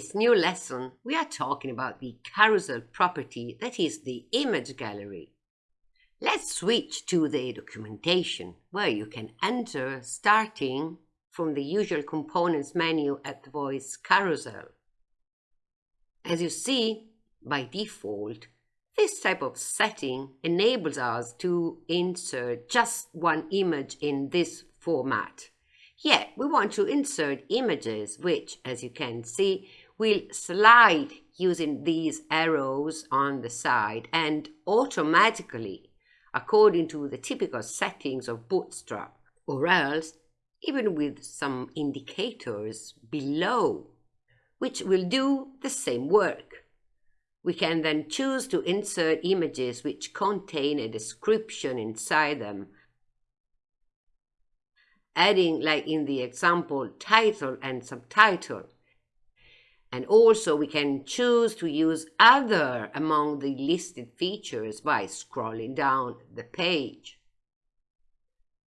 this new lesson, we are talking about the carousel property that is the image gallery. Let's switch to the documentation where you can enter starting from the usual components menu at the voice carousel. As you see, by default, this type of setting enables us to insert just one image in this format. Yet we want to insert images which, as you can see, will slide using these arrows on the side and automatically according to the typical settings of Bootstrap, or else even with some indicators below, which will do the same work. We can then choose to insert images which contain a description inside them, adding, like in the example, title and subtitle, and also we can choose to use other among the listed features by scrolling down the page.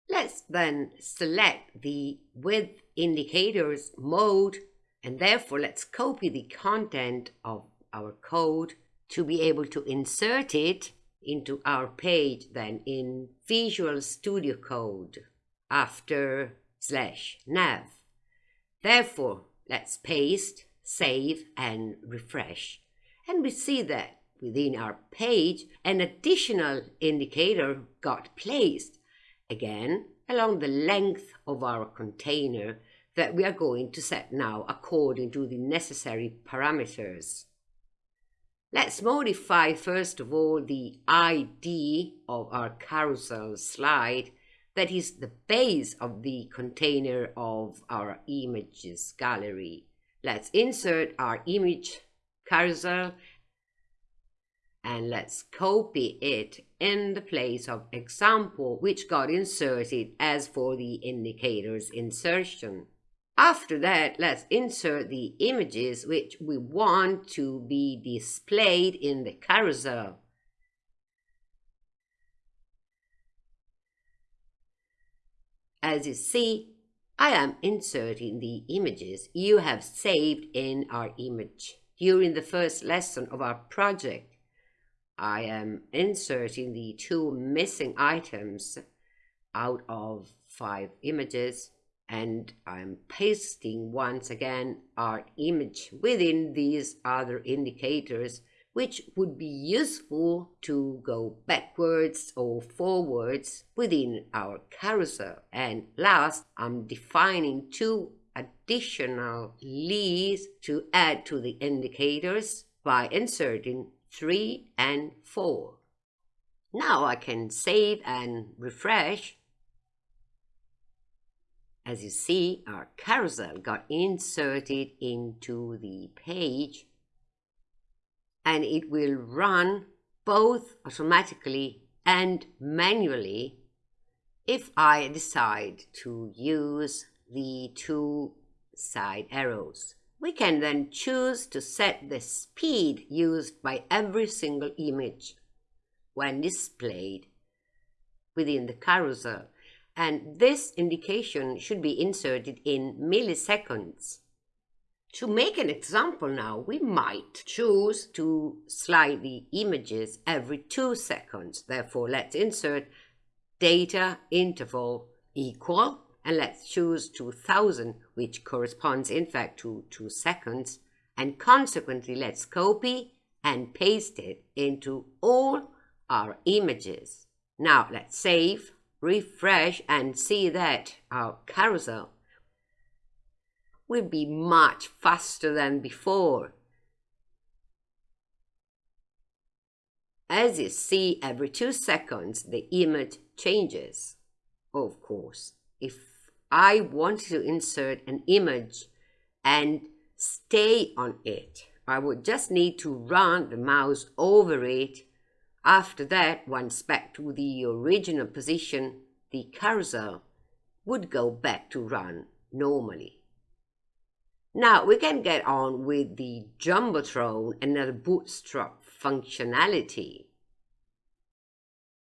Let's then select the with indicators mode and therefore let's copy the content of our code to be able to insert it into our page then in Visual Studio Code after slash nav. Therefore, let's paste save and refresh. And we see that within our page, an additional indicator got placed, again, along the length of our container that we are going to set now according to the necessary parameters. Let's modify first of all the ID of our carousel slide that is the base of the container of our images gallery. Let's insert our image carousel and let's copy it in the place of example which got inserted as for the indicators insertion. After that, let's insert the images which we want to be displayed in the carousel. As you see, I am inserting the images you have saved in our image. During the first lesson of our project, I am inserting the two missing items out of five images and I'm pasting once again our image within these other indicators which would be useful to go backwards or forwards within our carousel. And last, I'm defining two additional leads to add to the indicators by inserting 3 and 4. Now I can save and refresh. As you see, our carousel got inserted into the page and it will run both automatically and manually if I decide to use the two side arrows. We can then choose to set the speed used by every single image when displayed within the carousel and this indication should be inserted in milliseconds. To make an example now, we might choose to slide the images every two seconds. Therefore, let's insert data interval equal and let's choose 2000 which corresponds in fact to 2 seconds and consequently let's copy and paste it into all our images. Now let's save, refresh and see that our carousel will be much faster than before. As you see, every two seconds, the image changes. Of course, if I want to insert an image and stay on it, I would just need to run the mouse over it. After that, once back to the original position, the cursor would go back to run normally. Now we can get on with the Jumbotron and the Bootstrap functionality.